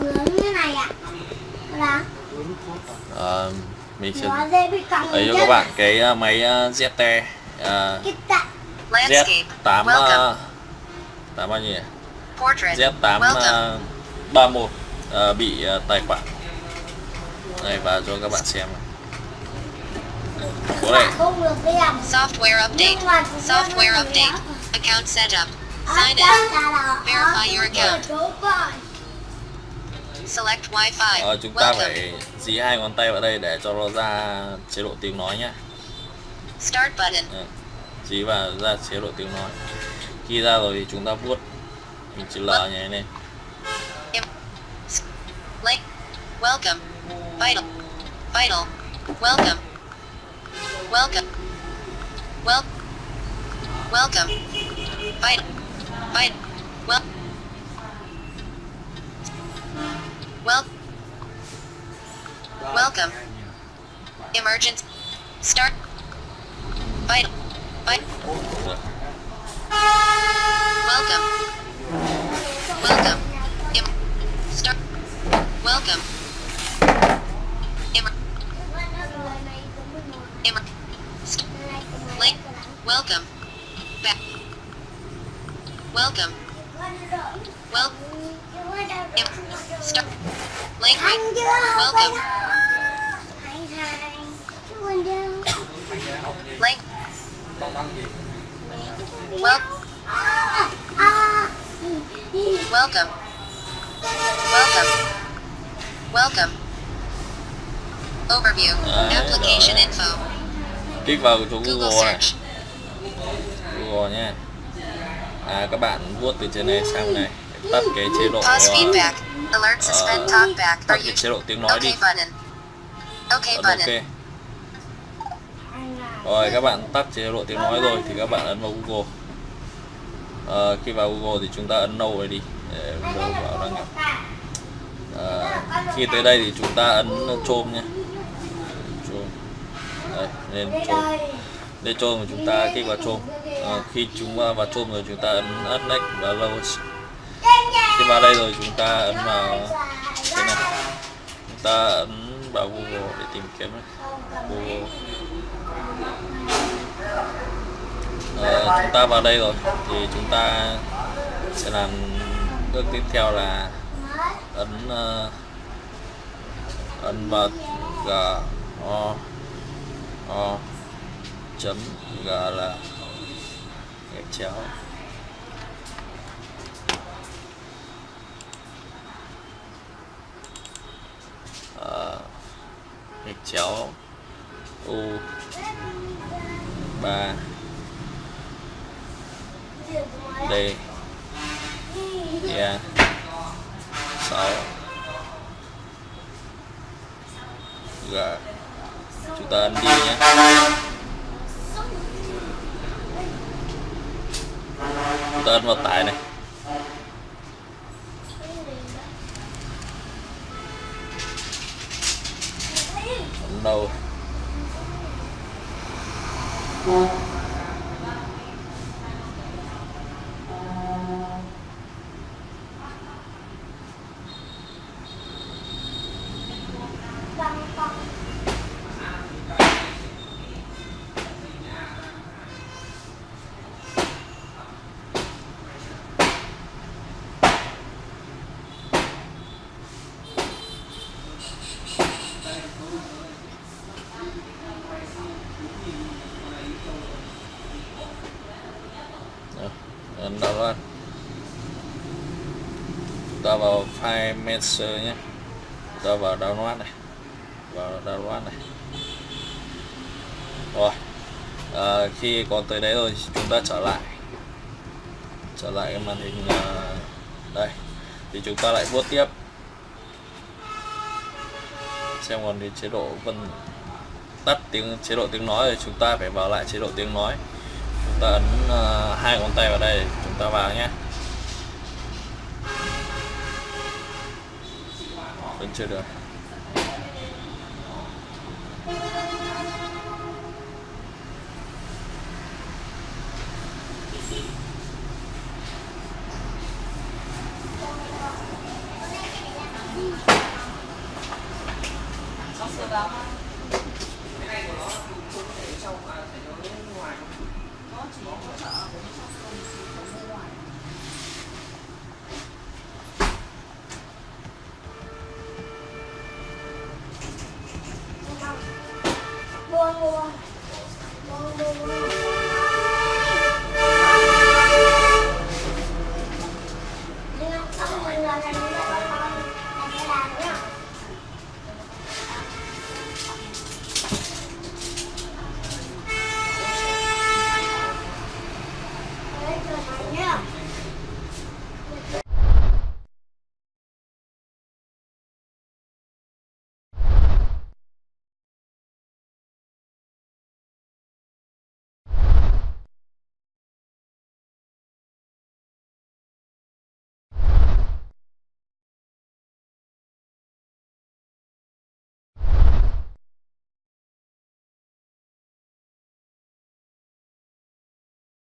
như này ạ Là Ờ, mình sẽ ấy cho các bạn cái ờ, máy ZT ờ, Cái tạ Landscape. Z8 Welcome. ờ, 8 bao nhiêu nhỉ? Portrait. Z8 Welcome. ờ, 31 ờ, bị ờ, tài khoản đây vào cho các bạn xem này. Đem Software update. Software update. Account setup. À, Sign in. Verify your account. Ờ, chúng ta phải dí hai ngón tay vào đây để cho nó ra chế độ tiếng nói nhá Start button. Ờ, dí vào ra chế độ tiếng nói khi ra rồi thì chúng ta vuốt mình chữ L nhảy lên Link. Welcome. Vital. Vital. Welcome. Welcome. Wel. Welcome. Vital. Vital. Well. Welcome. Emergency. Start. Vital. Vital. Welcome. Welcome. Em. Start. Welcome. Em. Em. St- Link. Welcome. Back. Welcome. Well. Em. Start. Link. Anh chưa học Welcome. Anh hai Chuồn đâu Link. Well. À, à. Welcome. Welcome. Welcome. Overview. Đấy, Application rồi. info. kích vào chỗ Google Google này search. Google nhé à các bạn vuốt từ trên này sang này tắt cái chế độ ờ, feedback. Alert suspend talkback. tắt cái chế độ tiếng nói đi okay button? Button. ok rồi các bạn tắt chế độ tiếng nói rồi thì các bạn ấn vào Google Ờ, khi vào Google thì chúng ta ấn no này đi để Windows vào đăng nhập Ờ, khi tới đây thì chúng ta ấn chôm nhé chôm đây lên chôm để chôm của chúng ta kích vào chôm à, ờ, khi chúng ta vào chôm rồi chúng ta ấn ấn next và load khi vào đây rồi chúng ta ấn vào cái này. Chúng ta ấn vào Google để tìm kiếm. Google. À, chúng ta vào đây rồi thì chúng ta sẽ làm bước tiếp theo là ấn uh, ấn vào g o o chấm g là gạch chéo. Ờ, gạch chéo. U. Ba. D. Dạ. Yeah 6 G. Chúng ta ăn đi nhé. Tên vào tại này. Không đâu. Ta lên ta vào file master nhé. Ta vào download này. Vào download này. Rồi. À, khi có tới đấy rồi chúng ta trở lại. Trở lại cái màn hình à, đây. Thì chúng ta lại vuốt tiếp. Xem còn đến chế độ vân tắt tiếng chế độ tiếng nói rồi chúng ta phải vào lại chế độ tiếng nói. Chúng ta ấn à, hai ngón tay vào đây ta vào nhé vẫn chưa được. Nossa, dá uma...